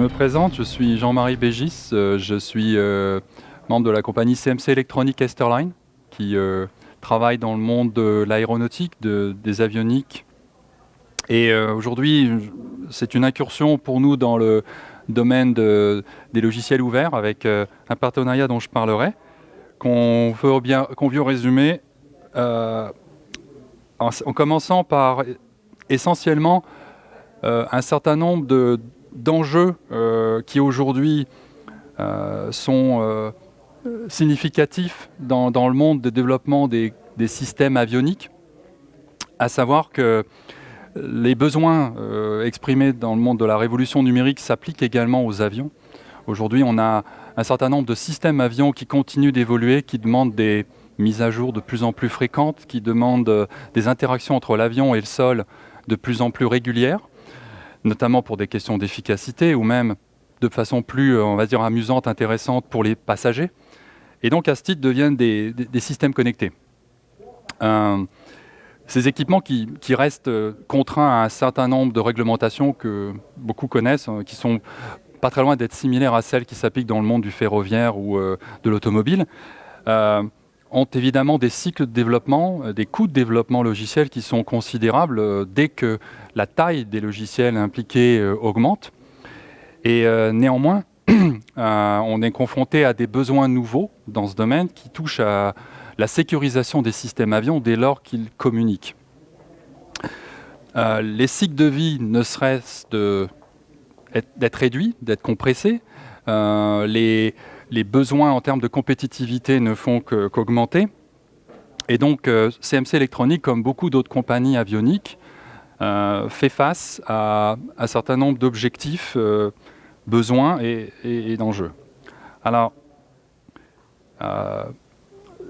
me présente, je suis Jean-Marie Bégis, euh, je suis euh, membre de la compagnie CMC Electronic Esterline qui euh, travaille dans le monde de l'aéronautique, de, des avioniques. Et aujourd'hui, c'est une incursion pour nous dans le domaine de, des logiciels ouverts avec un partenariat dont je parlerai, qu'on veut, bien, veut résumer en, commençant par essentiellement un certain nombre de d'enjeux euh, qui aujourd'hui euh, sont euh, significatifs dans, le monde de développement des, systèmes avioniques, à savoir que les besoins exprimés dans le monde de la révolution numérique s'appliquent également aux avions. Aujourd'hui, on a un certain nombre de systèmes avions qui continuent d'évoluer, qui demandent des mises à jour de plus en plus fréquentes, qui demandent des interactions entre l'avion et le sol de plus en plus régulières notamment pour des questions d'efficacité ou même de façon plus, euh, on va dire, amusante, intéressante pour les passagers. Et donc, à ce titre, deviennent des, systèmes connectés. Euh, ces équipements qui, restent euh, contraints à un certain nombre de réglementations que beaucoup connaissent, qui sont pas très loin d'être similaires à celles qui s'appliquent dans le monde du ferroviaire ou de l'automobile, ont évidemment des cycles de développement, euh, des coûts de développement logiciel qui sont considérables euh, dès que la taille des logiciels impliqués euh, augmente. Et néanmoins, on est confronté à des besoins nouveaux dans ce domaine qui touchent à la sécurisation des systèmes avions dès lors qu'ils communiquent. les cycles de vie ne cessent d'être réduits, d'être compressés. Les besoins en termes de compétitivité ne font qu'augmenter. et donc, CMC euh, Électronique, comme beaucoup d'autres compagnies avioniques, euh, fait face à un certain nombre d'objectifs, euh, besoins et, d'enjeux. Alors,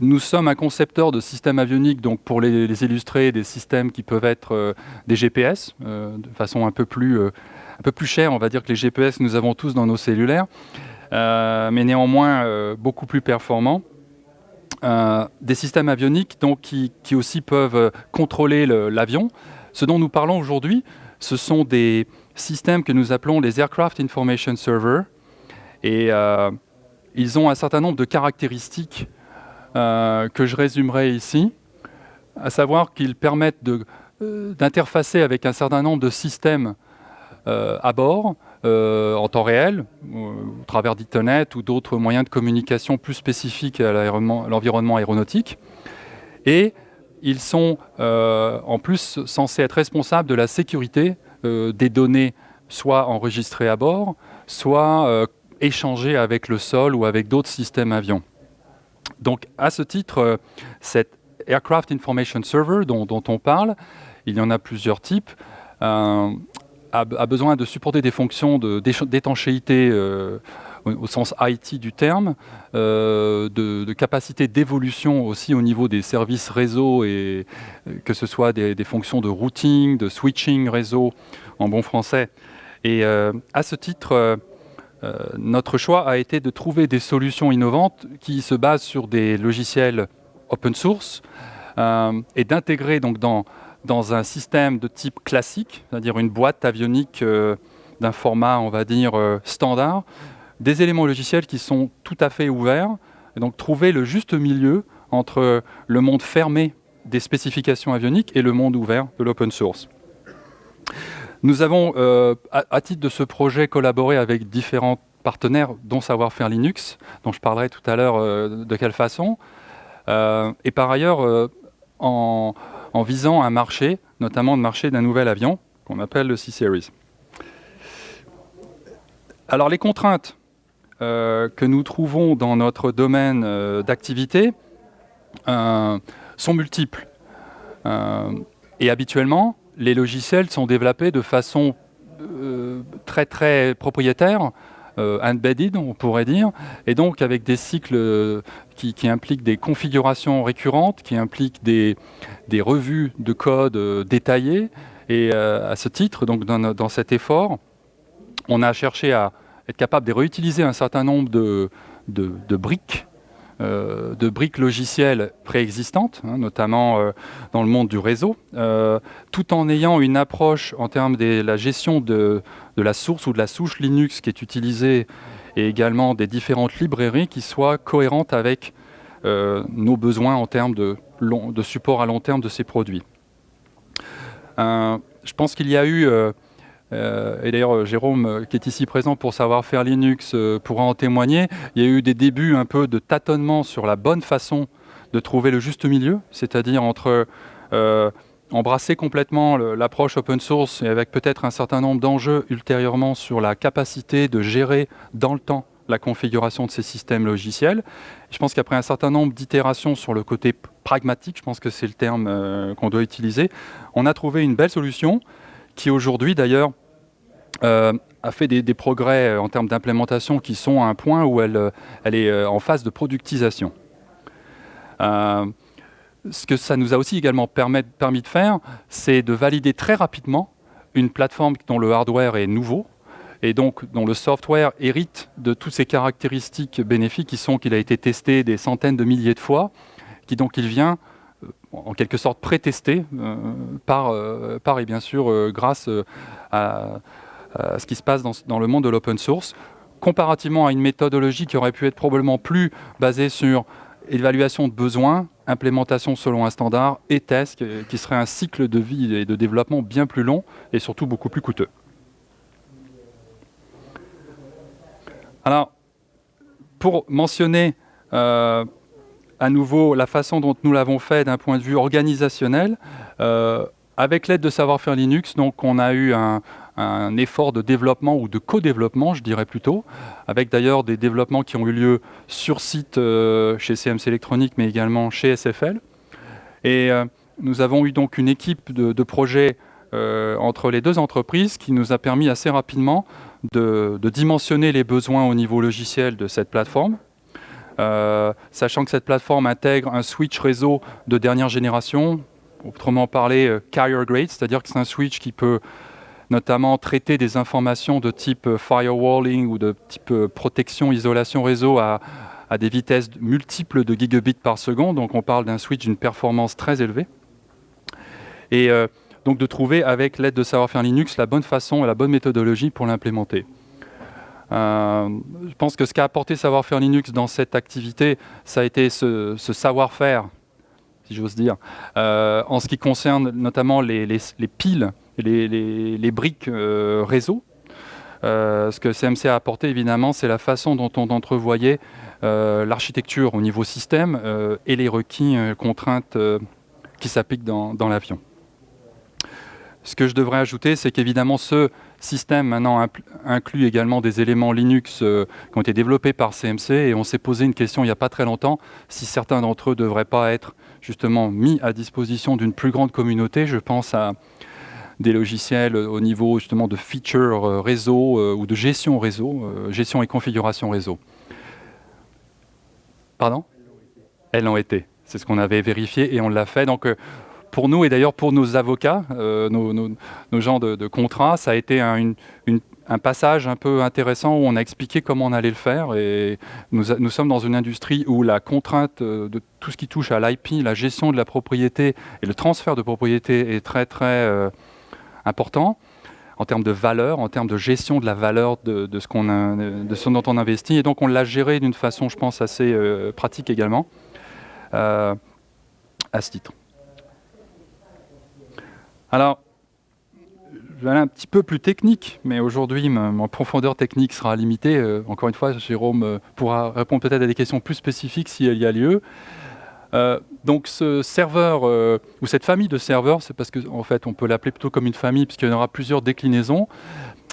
nous sommes un concepteur de systèmes avioniques, donc pour les, illustrer, des systèmes qui peuvent être des GPS, de façon un peu, plus, un peu plus chère, on va dire que les GPS nous avons tous dans nos cellulaires. Euh, mais néanmoins euh, beaucoup plus performants. Euh, des systèmes avioniques donc, qui, aussi peuvent contrôler l'avion. Ce dont nous parlons aujourd'hui, ce sont des systèmes que nous appelons les Aircraft Information Server. Et ils ont un certain nombre de caractéristiques que je résumerai ici, à savoir qu'ils permettent d'interfacer avec un certain nombre de systèmes à bord, euh, en temps réel, euh, au travers d'Ethernet ou d'autres moyens de communication plus spécifiques à l'environnement aéronautique. Et ils sont euh, en plus censés être responsables de la sécurité des données soit enregistrées à bord, soit échangées avec le sol ou avec d'autres systèmes avions. Donc à ce titre, cet Aircraft Information Server dont, on parle, il y en a plusieurs types a, besoin de supporter des fonctions d'étanchéité euh, au, sens IT du terme, euh, de, capacité d'évolution aussi au niveau des services réseau, euh, que ce soit des, fonctions de routing, de switching réseau en bon français. Et à ce titre, notre choix a été de trouver des solutions innovantes qui se basent sur des logiciels open source et d'intégrer donc dans dans un système de type classique, c'est-à-dire une boîte avionique euh, d'un format, on va dire, euh, standard, des éléments logiciels qui sont tout à fait ouverts, et donc trouver le juste milieu entre le monde fermé des spécifications avioniques et le monde ouvert de l'open source. Nous avons, euh, à, titre de ce projet, collaboré avec différents partenaires, dont Savoir-faire Linux, dont je parlerai tout à l'heure de quelle façon. et par ailleurs, en, en visant un marché, notamment le marché d'un nouvel avion qu'on appelle le C-Series. Alors les contraintes euh, que nous trouvons dans notre domaine euh, d'activité euh, sont multiples. et habituellement, les logiciels sont développés de façon très très propriétaire, embedded, on pourrait dire, et donc avec des cycles euh, qui, impliquent des configurations récurrentes, qui impliquent des, revues de code euh, détaillées. Et à ce titre, donc dans, cet effort, on a cherché à être capable de réutiliser un certain nombre de, briques de briques logicielles préexistantes, hein, notamment dans le monde du réseau, tout en ayant une approche en termes de la gestion de, la source ou de la souche Linux qui est utilisée et également des différentes librairies qui soient cohérentes avec nos besoins en termes de, support à long terme de ces produits. je pense qu'il y a eu euh, et d'ailleurs, euh, Jérôme, euh, qui est ici présent pour savoir faire Linux, pourra en témoigner. Il y a eu des débuts un peu de tâtonnement sur la bonne façon de trouver le juste milieu, c'est-à-dire entre embrasser complètement l'approche open source et avec peut-être un certain nombre d'enjeux ultérieurement sur la capacité de gérer dans le temps la configuration de ces systèmes logiciels. Je pense qu'après un certain nombre d'itérations sur le côté pragmatique, je pense que c'est le terme qu'on doit utiliser, on a trouvé une belle solution qui aujourd'hui d'ailleurs euh, a fait des, progrès euh, en termes d'implémentation qui sont à un point où elle, euh, est en phase de productisation. ce que ça nous a aussi également permis, de faire, c'est de valider très rapidement une plateforme dont le hardware est nouveau, et donc dont le software hérite de toutes ces caractéristiques bénéfiques qui sont qu'il a été testé des centaines de milliers de fois, qui donc il vient en quelque sorte pré-testé par, et bien sûr grâce à, ce qui se passe dans, le monde de l'open source, comparativement à une méthodologie qui aurait pu être probablement plus basée sur évaluation de besoins, implémentation selon un standard et test, qui serait un cycle de vie et de développement bien plus long et surtout beaucoup plus coûteux. Alors, pour mentionner euh, à nouveau la façon dont nous l'avons fait d'un point de vue organisationnel, euh, avec l'aide de Savoir-faire Linux, donc on a eu un, un effort de développement ou de co-développement, je dirais plutôt, avec d'ailleurs des développements qui ont eu lieu sur site euh, chez CMC Electronics, mais également chez SFL. Et euh, nous avons eu donc une équipe de, projets euh, entre les deux entreprises qui nous a permis assez rapidement de, dimensionner les besoins au niveau logiciel de cette plateforme, sachant que cette plateforme intègre un switch réseau de dernière génération, autrement parlé carrier grade, c'est-à-dire que c'est un switch qui peut notamment traiter des informations de type euh, firewalling ou de type euh, protection, isolation réseau à, des vitesses multiples de gigabits par seconde. Donc on parle d'un switch d'une performance très élevée. Et euh, donc de trouver avec l'aide de savoir-faire Linux la bonne façon et la bonne méthodologie pour l'implémenter. je pense que ce qu'a apporté savoir-faire Linux dans cette activité, ça a été ce, savoir-faire, si j'ose dire, en ce qui concerne notamment les piles les, briques euh, réseau. Euh, ce que CMC a apporté, évidemment, c'est la façon dont on entrevoyait euh, l'architecture au niveau système et les requis contraintes qui s'appliquent dans, l'avion. Ce que je devrais ajouter, c'est qu'évidemment, ce système maintenant inclut également des éléments Linux qui ont été développés par CMC et on s'est posé une question il n'y a pas très longtemps si certains d'entre eux ne devraient pas être justement mis à disposition d'une plus grande communauté. Je pense à des logiciels au niveau justement de feature euh, réseau euh, ou de gestion réseau, euh, gestion et configuration réseau. Pardon? Elles l'ont été. C'est ce qu'on avait vérifié et on l'a fait. Donc, pour nous et d'ailleurs pour nos avocats, nos, gens de, contrat, ça a été un, passage un peu intéressant où on a expliqué comment on allait le faire. Et nous sommes dans une industrie où la contrainte de tout ce qui touche à l'IP, la gestion de la propriété et le transfert de propriété est très très important en termes de valeur, en termes de gestion de la valeur de, ce, dont on investit. Et donc on l'a géré d'une façon, je pense, assez euh, pratique également, euh, à ce titre. Alors, je vais aller un petit peu plus technique, mais aujourd'hui, mon profondeur technique sera limitée. Euh, encore une fois, Jérôme pourra répondre peut-être à des questions plus spécifiques s'il y a lieu. Euh, donc ce serveur, euh, ou cette famille de serveurs, c'est parce qu'en en fait on peut l'appeler plutôt comme une famille puisqu'il y en aura plusieurs déclinaisons,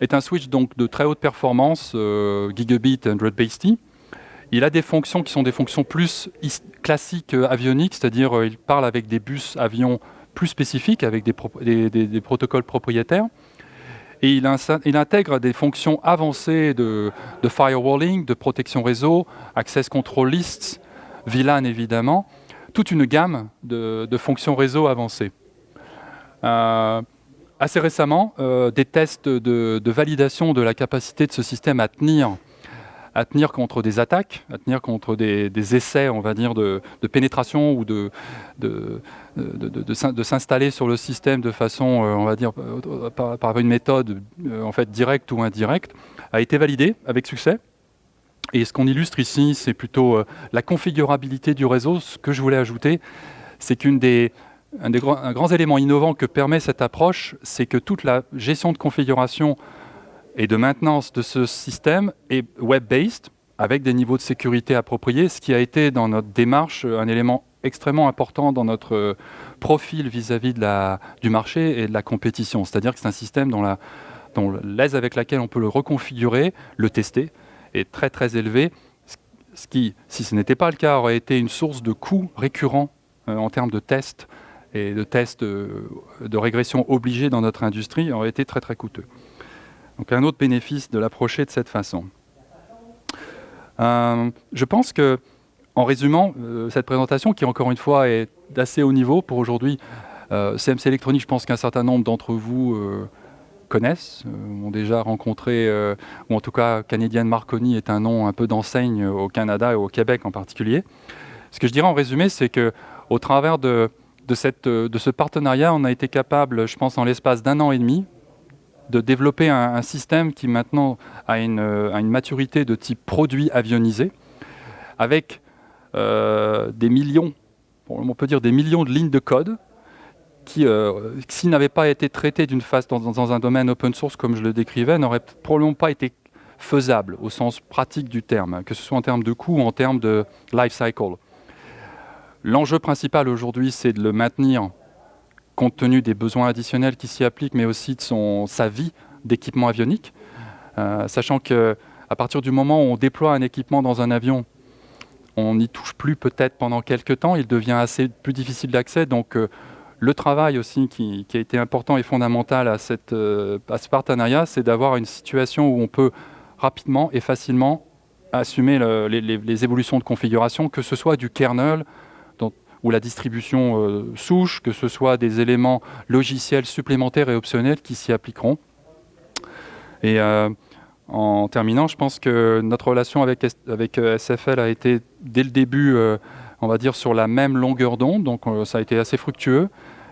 est un switch donc de très haute performance, euh, gigabit 100 base T. Il a des fonctions qui sont des fonctions plus classiques avioniques, c'est-à-dire il parle avec des bus avions plus spécifiques, avec des, protocoles propriétaires. Et il, intègre des fonctions avancées de, de, firewalling, de protection réseau, access control lists, VLAN évidemment, toute une gamme de, fonctions réseau avancées. Euh, assez récemment, euh, des tests de, validation de la capacité de ce système à tenir contre des attaques, à tenir contre des, essais, on va de, pénétration ou de, s'installer sur le système de façon, on va dire, par, par une méthode en fait directe ou indirecte, a été validé avec succès. Et ce qu'on illustre ici, c'est plutôt la configurabilité du réseau. Ce que je voulais ajouter, c'est qu'une des, grands, grand élément innovant que permet cette approche, c'est que toute la gestion de configuration et de maintenance de ce système est web-based, avec des niveaux de sécurité appropriés, ce qui a été dans notre démarche un élément extrêmement important dans notre profil vis-à-vis du marché et de la compétition. C'est-à-dire que c'est un système dont l'aise avec laquelle on peut le reconfigurer, le tester, est très très élevé, ce qui, si ce n'était pas le cas, aurait été une source de coûts récurrents euh, en termes de tests et de tests euh, de régression obligés dans notre industrie aurait été très très coûteux. Donc un autre bénéfice de l'approcher de cette façon. Euh, je pense que, en résumant cette présentation, qui encore une fois est d'assez haut niveau pour aujourd'hui, CMC Electronics, je pense qu'un certain nombre d'entre vous connaissent, ont déjà rencontré, ou en tout cas Canadian Marconi est un nom un peu d'enseigne au Canada et au Québec en particulier. Ce que je dirais en résumé, c'est que au travers de, ce partenariat, on a été capable, je pense, en l'espace d'un an et demi, de développer un, système qui maintenant a une, maturité de type produit avionisé, avec euh, des millions, on peut dire des millions de lignes de code, qui, euh, s'ils n'avaient pas été traités d'une phase dans, un domaine open source comme je le décrivais, n'auraient probablement pas été faisables au sens pratique du terme, que ce soit en termes de coût ou en termes de life cycle. L'enjeu principal aujourd'hui, c'est de le maintenir compte tenu des besoins additionnels qui s'y appliquent, mais aussi de son, sa vie d'équipement avionique. Euh, sachant qu'à partir du moment où on déploie un équipement dans un avion, on n'y touche plus peut-être pendant quelques temps, il devient assez plus difficile d'accès. Donc euh, le travail aussi qui, a été important et fondamental à, cette, euh, ce partenariat, c'est d'avoir une situation où on peut rapidement et facilement assumer les, évolutions de configuration, que ce soit du kernel, ou la distribution euh, souche, que ce soit des éléments logiciels supplémentaires et optionnels qui s'y appliqueront. Et euh, en terminant, je pense que notre relation avec, avec SFL a été dès le début, on va dire, sur la même longueur d'onde, donc ça a été assez fructueux.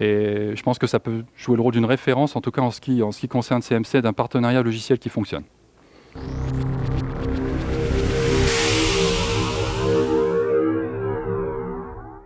Et je pense que ça peut jouer le rôle d'une référence, en tout cas en ce qui, concerne CMC, d'un partenariat logiciel qui fonctionne.